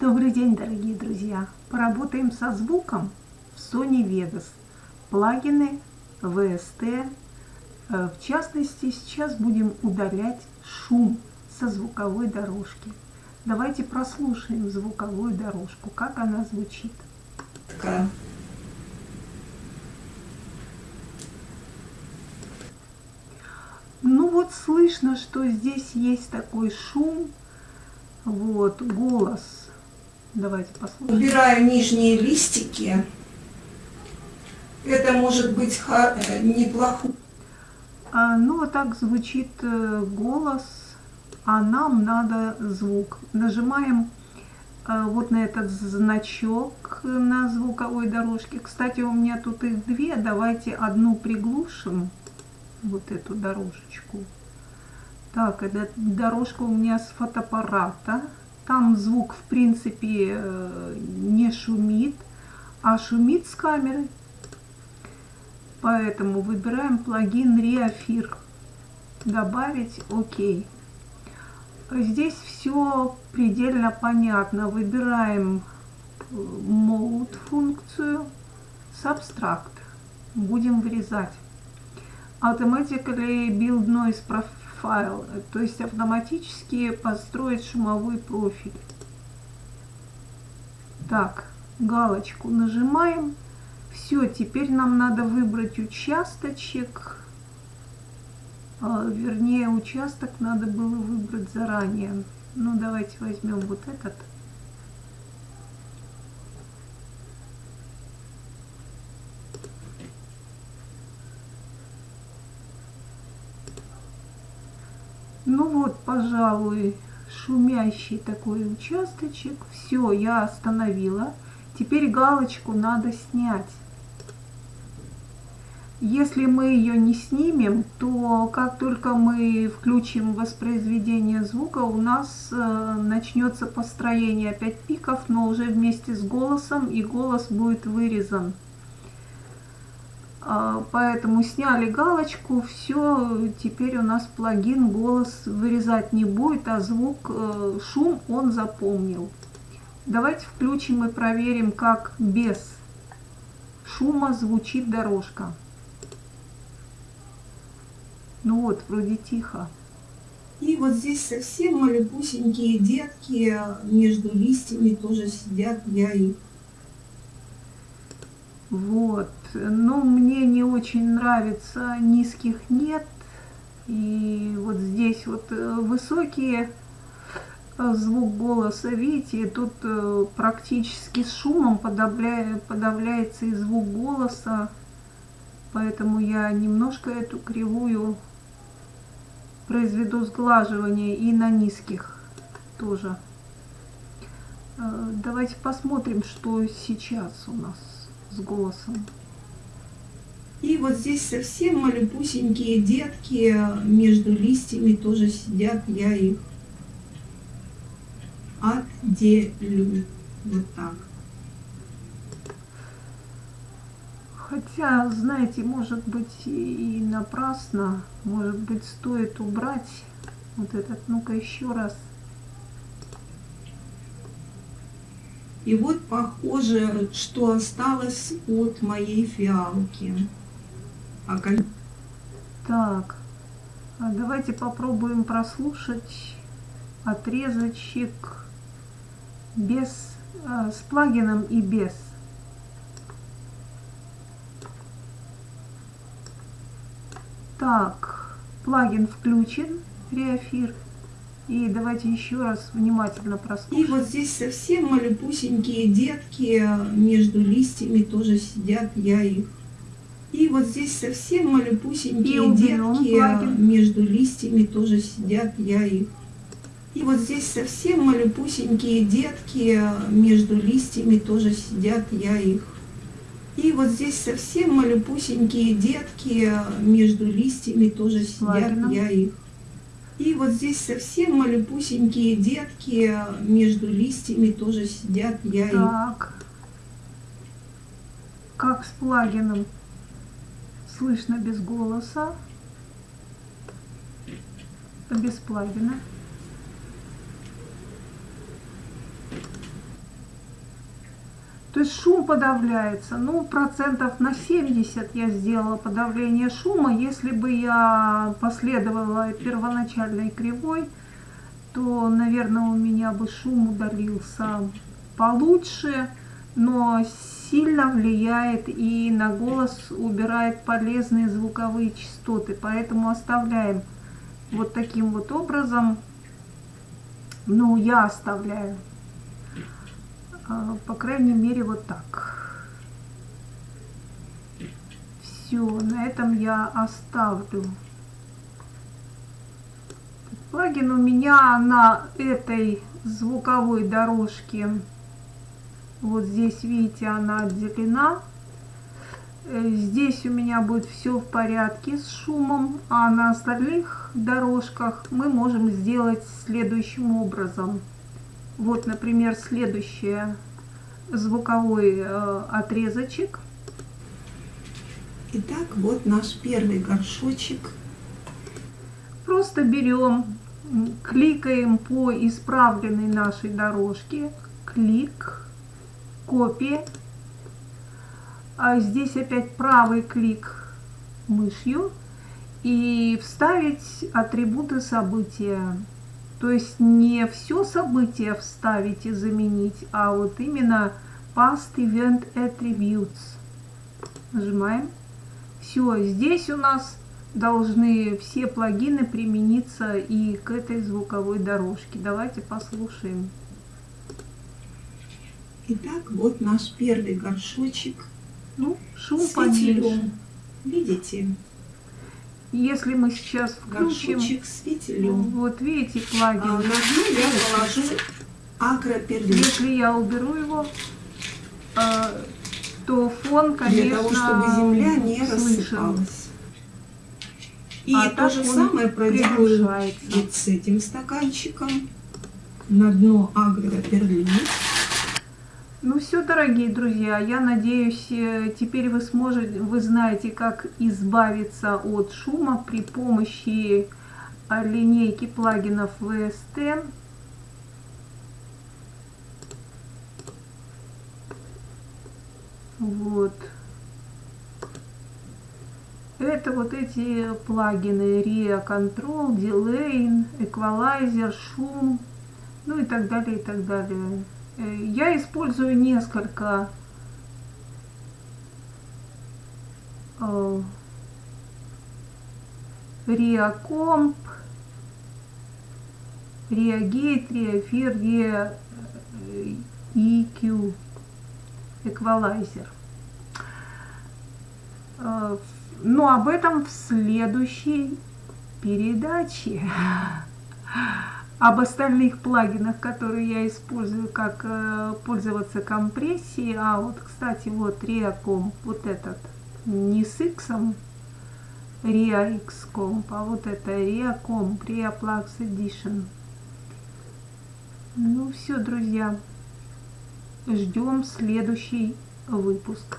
Добрый день, дорогие друзья! Поработаем со звуком в Sony Vegas. Плагины, VST. Э, в частности, сейчас будем удалять шум со звуковой дорожки. Давайте прослушаем звуковую дорожку, как она звучит. Такая. Ну вот слышно, что здесь есть такой шум, вот, голос Давайте послушаем. Убираю нижние листики. Это может быть э, неплохо. А, ну, вот так звучит э, голос, а нам надо звук. Нажимаем а, вот на этот значок на звуковой дорожке. Кстати, у меня тут их две. Давайте одну приглушим, вот эту дорожечку. Так, эта дорожка у меня с фотоаппарата. Там звук, в принципе, э, не шумит, а шумит с камеры. Поэтому выбираем плагин Reafir. Добавить ОК. Здесь все предельно понятно. Выбираем э, Mode функцию, Subtract. Будем вырезать. Automatically Build Noise Profile файл, то есть автоматически построить шумовой профиль. Так, галочку нажимаем. Все, теперь нам надо выбрать участочек. А, вернее, участок надо было выбрать заранее. Ну, давайте возьмем вот этот. Ну вот, пожалуй, шумящий такой участочек. Все, я остановила. Теперь галочку надо снять. Если мы ее не снимем, то как только мы включим воспроизведение звука, у нас э, начнется построение опять пиков, но уже вместе с голосом, и голос будет вырезан. А, поэтому сняли галочку, все, теперь у нас плагин голос вырезать не будет, а звук, э, шум он запомнил. Давайте включим и проверим, как без шума звучит дорожка. Ну вот, вроде тихо. И вот здесь совсем малюсенькие детки между листьями тоже сидят, я их вот. Но мне не очень нравится низких нет. И вот здесь вот э, высокие э, звук голоса, видите, тут э, практически с шумом подавляя, подавляется и звук голоса. Поэтому я немножко эту кривую произведу сглаживание и на низких тоже. Давайте посмотрим, что сейчас у нас с голосом. И вот здесь совсем малюсенькие детки между листьями тоже сидят, я их отделю. Вот так. Хотя, знаете, может быть и напрасно, может быть стоит убрать вот этот, ну-ка еще раз. И вот похоже, что осталось от моей фиалки. А как... Так, а давайте попробуем прослушать отрезочек без, э, с плагином и без. Так, плагин включен, реафир. И давайте еще раз внимательно прослушаем. И вот здесь совсем малюсенькие детки между листьями тоже сидят, я их. И вот здесь совсем малюсенькие детки между листьями тоже сидят, я их. И вот здесь совсем малюсенькие детки между листьями тоже сидят, я их. И вот здесь совсем малюсенькие детки между листьями тоже сидят, Ладно. я их. И вот здесь совсем малюсенькие детки между листьями тоже сидят, я Так. Как с плагином? Слышно без голоса. Без плагина. То есть шум подавляется. Ну, процентов на 70 я сделала подавление шума. Если бы я последовала первоначальной кривой, то, наверное, у меня бы шум удалился получше, но сильно влияет и на голос убирает полезные звуковые частоты. Поэтому оставляем вот таким вот образом. Ну, я оставляю. А, по крайней мере, вот так. Все, на этом я оставлю. Плагин у меня на этой звуковой дорожке, вот здесь, видите, она отделена. Э, здесь у меня будет все в порядке с шумом, а на остальных дорожках мы можем сделать следующим образом. Вот, например, следующий звуковой э, отрезочек. Итак, вот наш первый горшочек. Просто берем, кликаем по исправленной нашей дорожке. Клик, копия. А здесь опять правый клик мышью и вставить атрибуты события. То есть не все событие вставить и заменить, а вот именно Past Event Attributes. Нажимаем. Все, здесь у нас должны все плагины примениться и к этой звуковой дорожке. Давайте послушаем. Итак, вот наш первый горшочек. Ну, шум поменьше. Видите? Если мы сейчас включим... с фитилем. Вот видите плагин. А, на дно я положу агроперлит. Если я уберу его, э, то фон, конечно, Для того, чтобы земля не рассыпалась. И а то же самое проделаю вот с этим стаканчиком. На дно агроперлит. Ну все, дорогие друзья, я надеюсь, э, теперь вы сможете, вы знаете, как избавиться от шума при помощи э, линейки плагинов VST. Вот. Это вот эти плагины RIA Control, Delay, Equalizer, шум, ну и так далее, и так далее. Я использую несколько э, Реакомп, Реагейт, Реафир, EQ, эквалайзер. Э, но об этом в следующей передаче. об остальных плагинах, которые я использую, как э, пользоваться компрессией. А вот, кстати, вот ReaComp, вот этот, не с X, ReaXComp, а вот это ReaComp, ReaPlux Edition. Ну все, друзья, ждем следующий выпуск.